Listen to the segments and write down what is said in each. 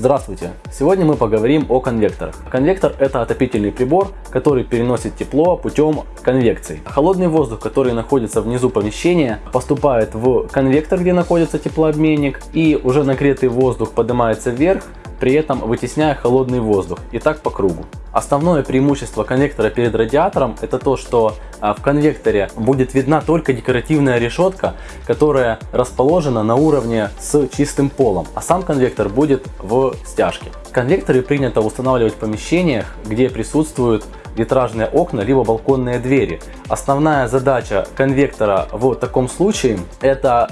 Здравствуйте! Сегодня мы поговорим о конвекторах. Конвектор это отопительный прибор, который переносит тепло путем конвекции. Холодный воздух, который находится внизу помещения, поступает в конвектор, где находится теплообменник, и уже нагретый воздух поднимается вверх при этом вытесняя холодный воздух и так по кругу. Основное преимущество конвектора перед радиатором это то, что а, в конвекторе будет видна только декоративная решетка, которая расположена на уровне с чистым полом, а сам конвектор будет в стяжке. Конвекторы принято устанавливать в помещениях, где присутствуют витражные окна либо балконные двери. Основная задача конвектора в таком случае это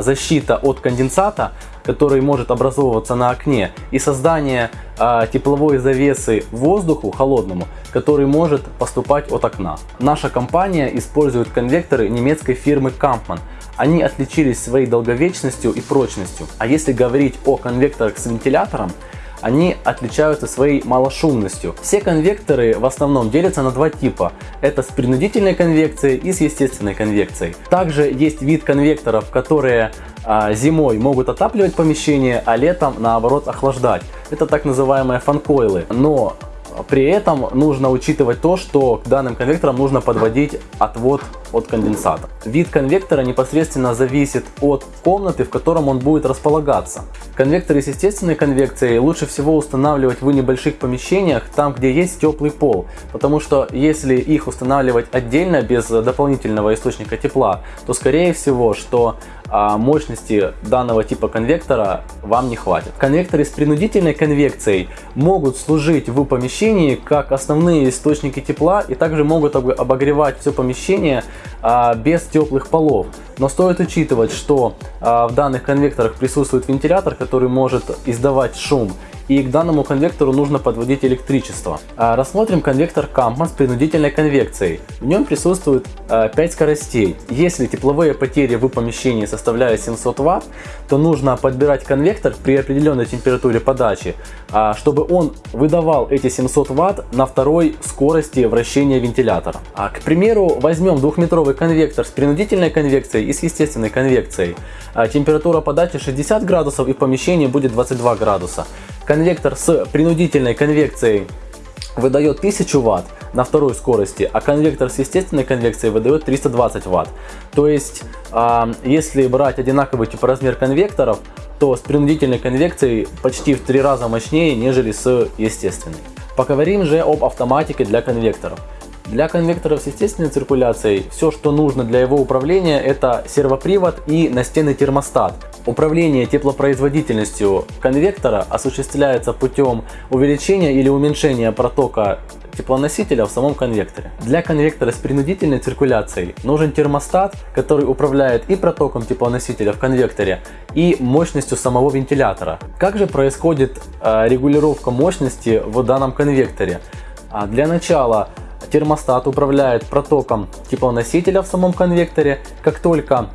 защита от конденсата, который может образовываться на окне, и создание э, тепловой завесы воздуху холодному, который может поступать от окна. Наша компания использует конвекторы немецкой фирмы Kampmann. Они отличились своей долговечностью и прочностью. А если говорить о конвекторах с вентилятором, они отличаются своей малошумностью. Все конвекторы в основном делятся на два типа. Это с принудительной конвекцией и с естественной конвекцией. Также есть вид конвекторов, которые а, зимой могут отапливать помещение, а летом наоборот охлаждать. Это так называемые фанкойлы. Но при этом нужно учитывать то, что к данным конвекторам нужно подводить отвод от конденсата. Вид конвектора непосредственно зависит от комнаты, в котором он будет располагаться. Конвекторы с естественной конвекцией лучше всего устанавливать в небольших помещениях, там где есть теплый пол. Потому что если их устанавливать отдельно, без дополнительного источника тепла, то скорее всего, что а мощности данного типа конвектора вам не хватит. Конвекторы с принудительной конвекцией могут служить в помещении как основные источники тепла и также могут обогревать все помещение без теплых полов. Но стоит учитывать, что а, в данных конвекторах присутствует вентилятор, который может издавать шум и к данному конвектору нужно подводить электричество. А, рассмотрим конвектор Kampmann с принудительной конвекцией. В нем присутствует 5 а, скоростей. Если тепловые потери в помещении составляют 700 Вт, то нужно подбирать конвектор при определенной температуре подачи, а, чтобы он выдавал эти 700 Вт на второй скорости вращения вентилятора. К примеру, возьмем двухметровый конвектор с принудительной конвекцией и с естественной конвекцией. Температура подачи 60 градусов и в помещении будет 22 градуса. Конвектор с принудительной конвекцией выдает 1000 Вт на второй скорости, а конвектор с естественной конвекцией выдает 320 Вт. То есть, а, если брать одинаковый тип размер конвекторов, то с принудительной конвекцией почти в три раза мощнее, нежели с естественной. Поговорим же об автоматике для конвекторов. Для конвекторов с естественной циркуляцией все, что нужно для его управления, это сервопривод и настенный термостат. Управление теплопроизводительностью конвектора осуществляется путем увеличения или уменьшения протока теплоносителя в самом конвекторе. Для конвектора с принудительной циркуляцией нужен термостат, который управляет и протоком теплоносителя в конвекторе, и мощностью самого вентилятора. Как же происходит э, регулировка мощности в данном конвекторе? А для начала термостат управляет протоком теплоносителя в самом конвекторе. Как только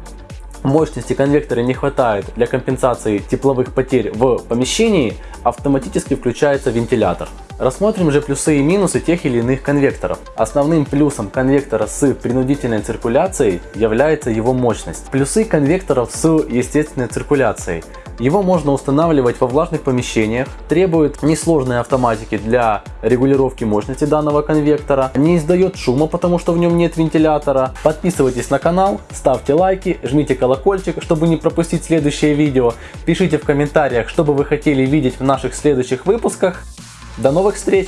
мощности конвектора не хватает для компенсации тепловых потерь в помещении, автоматически включается вентилятор. Рассмотрим же плюсы и минусы тех или иных конвекторов. Основным плюсом конвектора с принудительной циркуляцией является его мощность. Плюсы конвекторов с естественной циркуляцией. Его можно устанавливать во влажных помещениях, требует несложной автоматики для регулировки мощности данного конвектора, не издает шума, потому что в нем нет вентилятора. Подписывайтесь на канал, ставьте лайки, жмите колокольчик, чтобы не пропустить следующее видео. Пишите в комментариях, что бы вы хотели видеть в наших следующих выпусках. До новых встреч!